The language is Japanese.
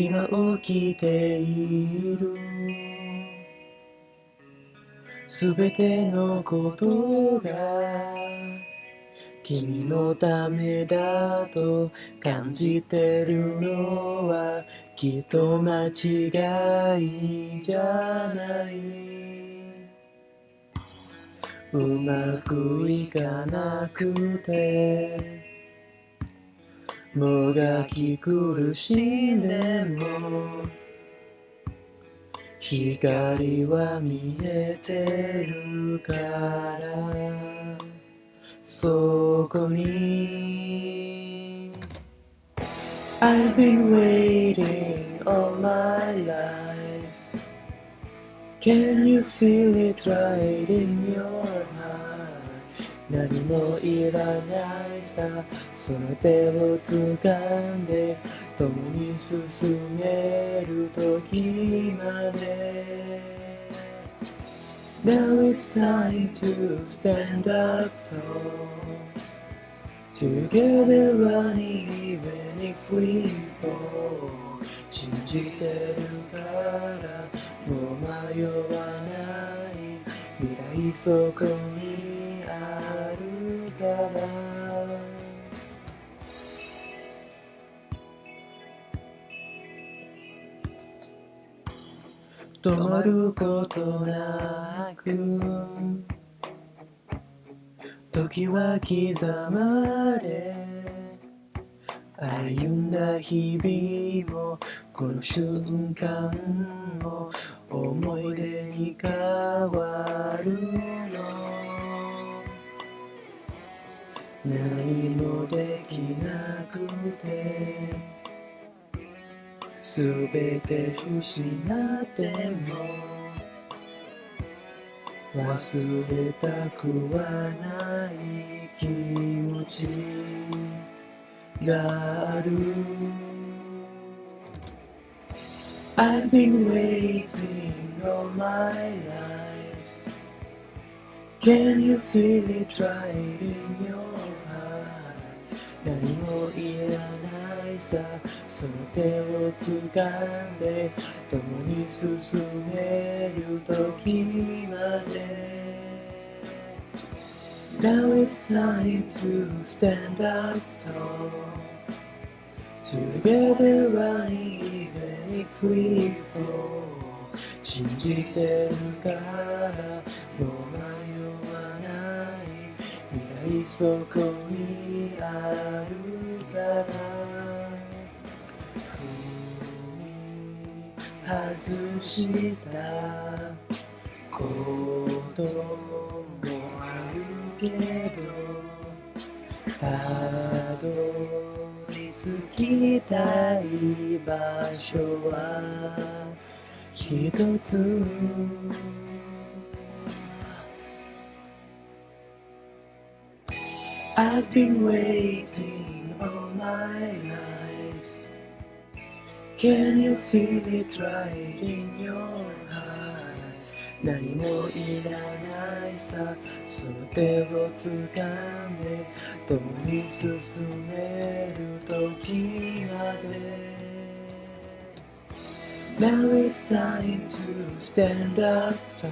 今起きている。すべてのことが君のためだと感じてるのはきっと間違いじゃない。うまくいかなくて。もがき苦しんでも光は見えてるからそこに I've been waiting all my life Can you feel it right in your heart? 何もいらないさその手を掴んで共に進める時まで Now it's time to stand up tall Together running even if we fall 信じてるからもう迷わない未来そこにから止まることなく。時は刻まれ。歩んだ日々もこの瞬間もてすべて失っても忘れたくはない気持ちがある I've been waiting all my life Can you feel it right in your heart 何もいらないさその手を掴んで共に進める時まで Now it's time to stand up tall Together running even if we fall 信じてるからもう迷わない未来そこにあるから踏み外したこともあるけどたどり着きたい場所は一つ。I've been waiting all my life Can you feel it right in your heart 何もいらないさその手を掴んで共に進める時まで Now it's time to stand up tall